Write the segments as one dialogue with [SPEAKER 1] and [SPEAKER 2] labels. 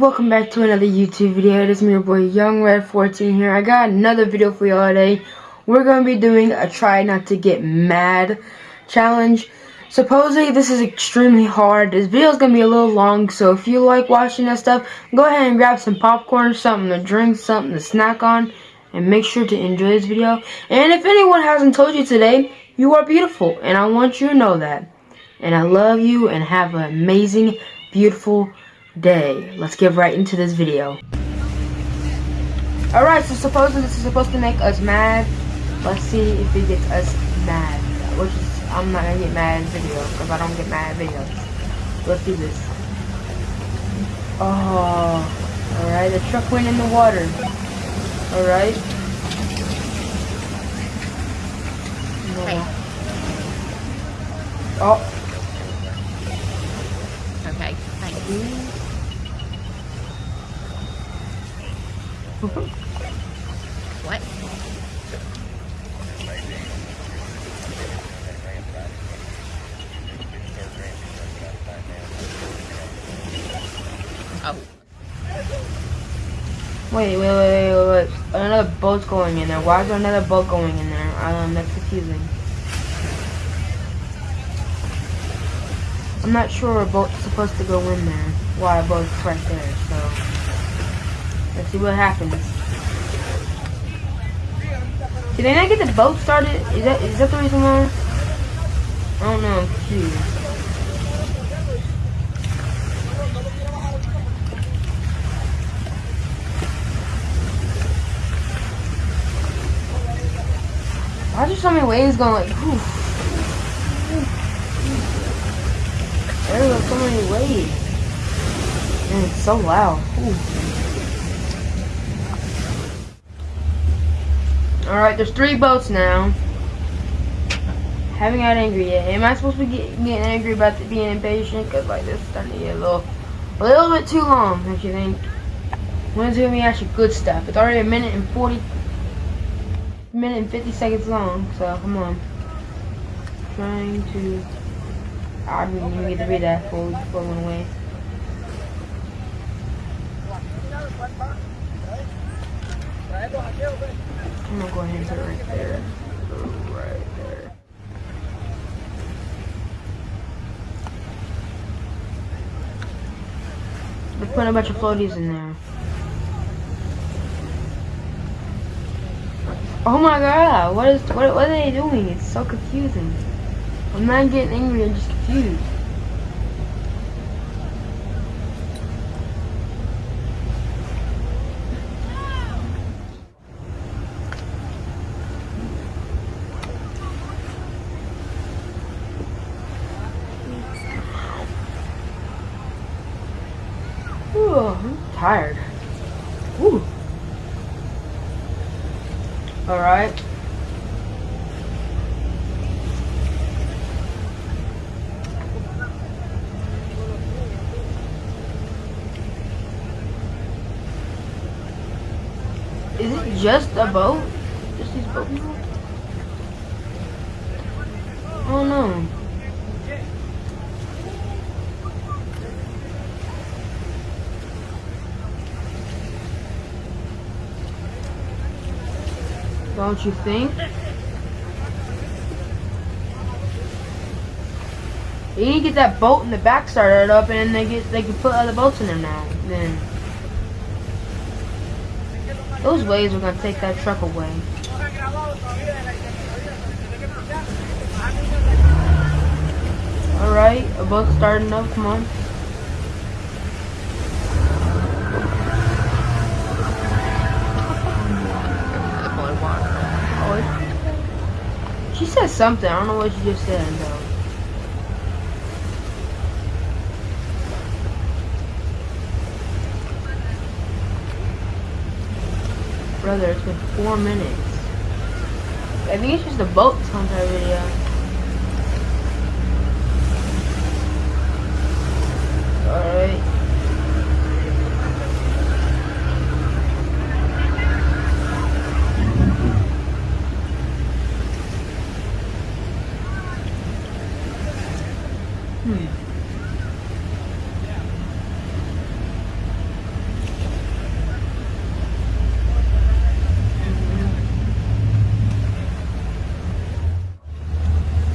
[SPEAKER 1] welcome back to another YouTube video. It is me, your boy Young Red 14 here. I got another video for y'all today. We're gonna be doing a try not to get mad challenge. Supposedly this is extremely hard. This video is gonna be a little long, so if you like watching that stuff, go ahead and grab some popcorn, something to drink, something to snack on, and make sure to enjoy this video. And if anyone hasn't told you today, you are beautiful, and I want you to know that. And I love you, and have an amazing, beautiful day. Let's get right into this video. Alright, so supposedly this is supposed to make us mad. Let's see if it gets us mad. Which is, I'm not gonna get mad in video, because I don't get mad videos. Let's do this. Oh, alright, the truck went in the water. Alright.
[SPEAKER 2] Hey.
[SPEAKER 1] Oh,
[SPEAKER 2] Okay, thank you. What? Oh,
[SPEAKER 1] wait, wait, wait, wait, wait. Another boat's going in there. Why is there another boat going in there? Um, that's confusing. I'm not sure a boat's supposed to go in there. Why a boat's right there, so. Let's see what happens. Did they not get the boat started? Is that is that the reason why? I don't know, I'm confused. Why are there so many waves going like, whew. There are so many waves. And it's so loud. Alright, there's three boats now. Haven't got angry yet. Am I supposed to be get, getting angry about being impatient? Because like this is starting to get a little, a little bit too long, don't you think? When's it gonna be actually good stuff? It's already a minute and 40, minute and 50 seconds long, so come on. Trying to, I didn't even get to read that before, it went away. I'm gonna go ahead and put it right there. Right there. They're putting a bunch of floaties in there. Oh my god, what is what what are they doing? It's so confusing. I'm not getting angry, I'm just confused. Ooh, Tired. Ooh. Alright. Is it just a boat? Just these boat people? Oh no. Don't you think? You need to get that boat in the back started up, and they get they can put other boats in there now. Then those waves are gonna take that truck away. All right, a boat starting up. Come on. Oh, she said something. I don't know what she just said though. Brother, it's been four minutes. I think it's just a boat whole entire video. Alright. Hmm.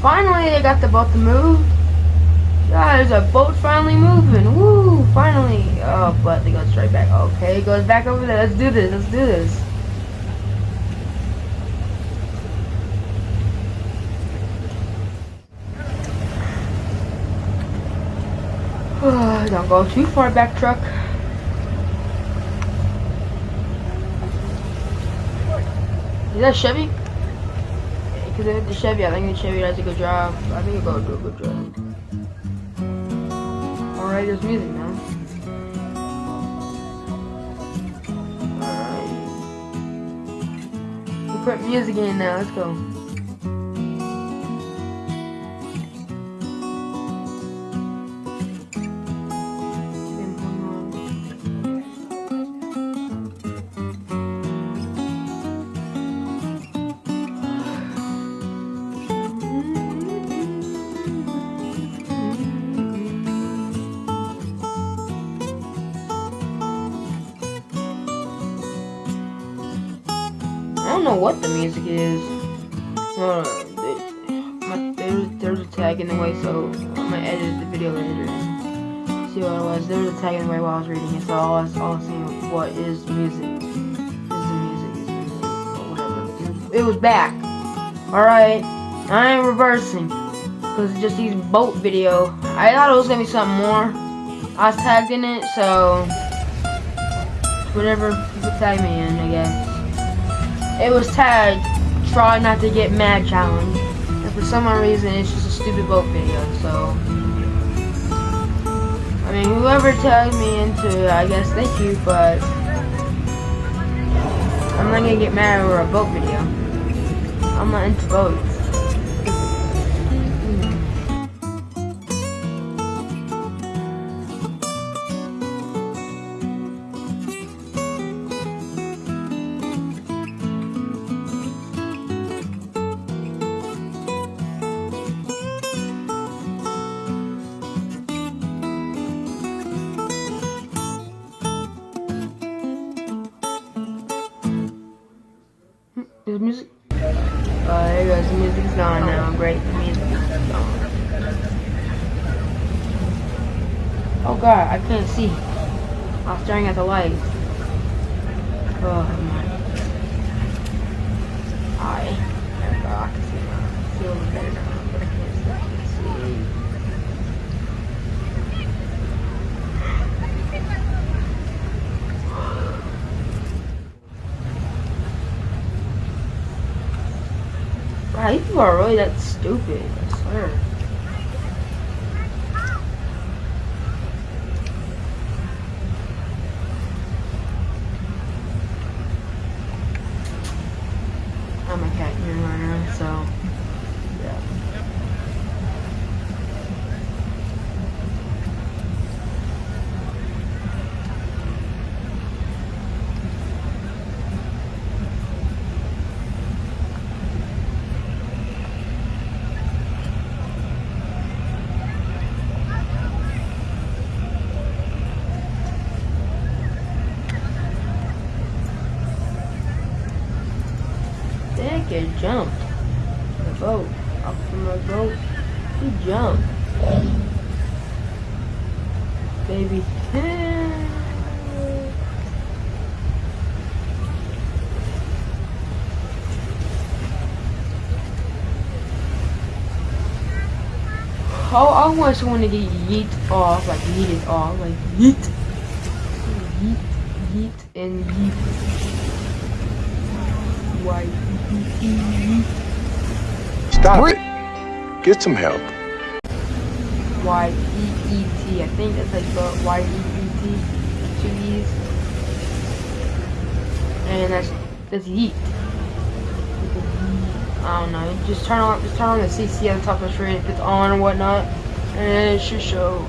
[SPEAKER 1] Finally, they got the boat to move. Yeah, there's a boat finally moving. Woo, finally. Oh, but it goes straight back. Okay, it goes back over there. Let's do this. Let's do this. Don't go too far back, truck. Is that Chevy? Because if it's Chevy, I think the Chevy does a good job. I think it'll do a good job. Alright, there's music now. Alright. We put music in now, let's go. Know what the music is. There- my- There's, there's a tag in the way, so I'm gonna edit the video later. See what it was. There was a tag in the way while I was reading it, so I was, all I seeing what is music. Is the music, is music, whatever. It was back. Alright. I am reversing. Because it's just these boat video. I thought it was gonna be something more. I was tagged in it, so whatever people tag me in, I guess. It was tagged try not to get mad challenge. And for some odd reason it's just a stupid boat video, so I mean whoever tagged me into it, I guess thank you, but I'm not gonna get mad over a boat video. I'm not into boats. Is music? Oh, there goes. The music's gone now. Great. The music is gone. Oh god, I can't see. I was staring at the lights. Oh my. I. Can see feel a little better now, but I can't see. I can't see. Wow, these people are really that stupid, I swear. I'm a cat human runner, so yeah. Kid jumped. The boat. Up from the boat. He jumped. Baby. Oh, I want someone to get yeet off, like yeeted off, like yeet. Yeet, yeet, and yeet. Why?
[SPEAKER 3] Stop it. Get some help.
[SPEAKER 1] Y E E T. I think that's how you spell it. Y E E T. Two E's. And that's that's yeet. I don't know. Just turn on just turn on the CC at the top of the screen if it's on or whatnot, and it should show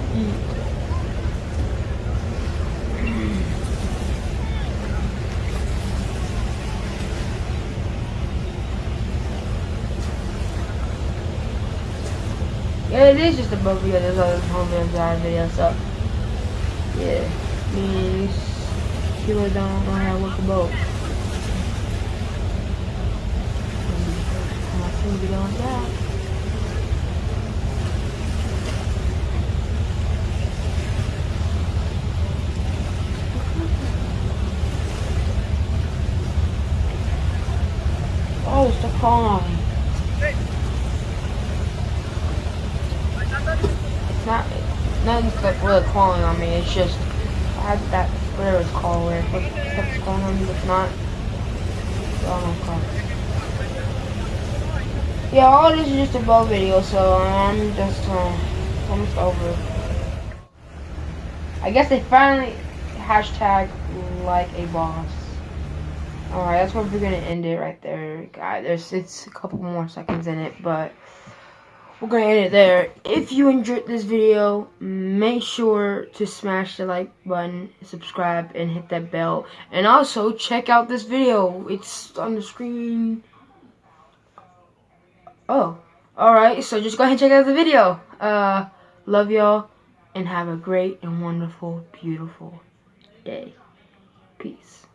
[SPEAKER 1] Yeah, it is just above the others other homeland drive video, so yeah. Me and Kilo don't know how to work a boat. My food be going down. Oh, stop calling on me. Really calling on me. It's just I had that whatever it's called where it kept calling on me. It's not. Oh my god. Yeah, all this is just a bow video, so I'm just uh, almost over. I guess they finally hashtag like a boss. Alright, that's where we're gonna end it right there, guys. There's it's a couple more seconds in it, but we're gonna end it there. If you enjoyed this video, make sure to smash the like button, subscribe, and hit that bell. And also check out this video. It's on the screen. Oh, alright. So just go ahead and check out the video. Uh, love y'all, and have a great and wonderful, beautiful day. Peace.